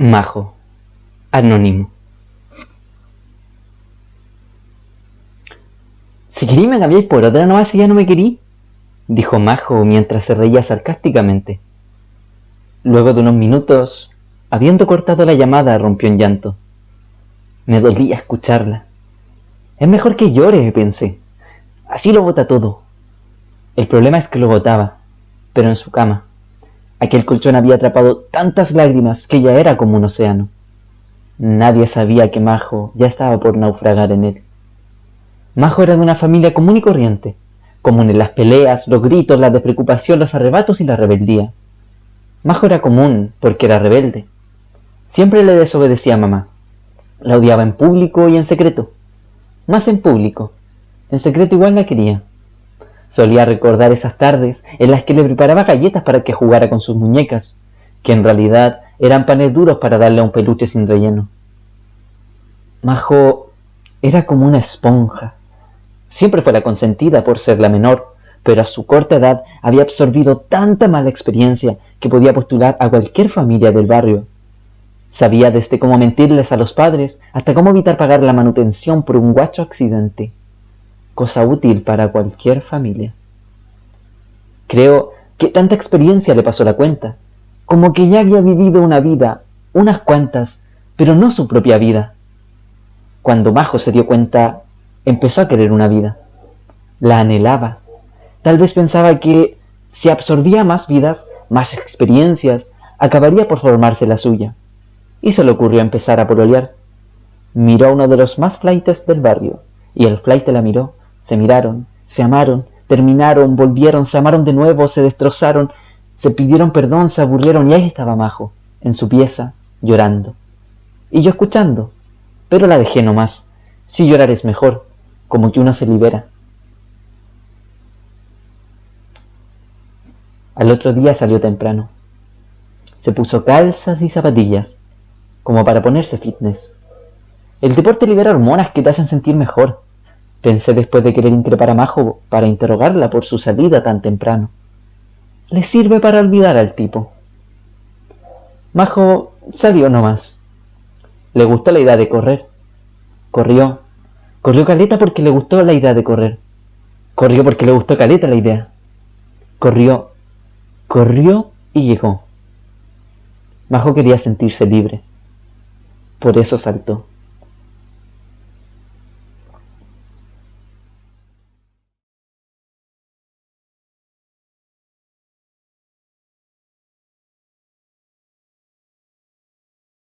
Majo, anónimo. Si querí me cambiáis por otra nomás si ya no me querí, dijo Majo mientras se reía sarcásticamente. Luego de unos minutos, habiendo cortado la llamada, rompió en llanto. Me dolía escucharla. Es mejor que llore, pensé. Así lo bota todo. El problema es que lo botaba, pero en su cama. Aquel colchón había atrapado tantas lágrimas que ya era como un océano. Nadie sabía que Majo ya estaba por naufragar en él. Majo era de una familia común y corriente, común en las peleas, los gritos, la despreocupación, los arrebatos y la rebeldía. Majo era común porque era rebelde. Siempre le desobedecía a mamá. La odiaba en público y en secreto. Más en público. En secreto igual la quería. Solía recordar esas tardes en las que le preparaba galletas para que jugara con sus muñecas, que en realidad eran panes duros para darle a un peluche sin relleno. Majo era como una esponja. Siempre fue la consentida por ser la menor, pero a su corta edad había absorbido tanta mala experiencia que podía postular a cualquier familia del barrio. Sabía desde cómo mentirles a los padres hasta cómo evitar pagar la manutención por un guacho accidente cosa útil para cualquier familia. Creo que tanta experiencia le pasó la cuenta, como que ya había vivido una vida, unas cuantas, pero no su propia vida. Cuando Majo se dio cuenta, empezó a querer una vida. La anhelaba. Tal vez pensaba que si absorbía más vidas, más experiencias, acabaría por formarse la suya. Y se le ocurrió empezar a pololear. Miró a uno de los más flaites del barrio, y el flight la miró, se miraron, se amaron, terminaron, volvieron, se amaron de nuevo, se destrozaron, se pidieron perdón, se aburrieron y ahí estaba Majo, en su pieza, llorando. Y yo escuchando, pero la dejé nomás. Si llorar es mejor, como que uno se libera. Al otro día salió temprano. Se puso calzas y zapatillas, como para ponerse fitness. El deporte libera hormonas que te hacen sentir mejor. Pensé después de querer increpar a Majo para interrogarla por su salida tan temprano. Le sirve para olvidar al tipo. Majo salió nomás. Le gustó la idea de correr. Corrió. Corrió Caleta porque le gustó la idea de correr. Corrió porque le gustó Caleta la idea. Corrió. Corrió y llegó. Majo quería sentirse libre. Por eso saltó.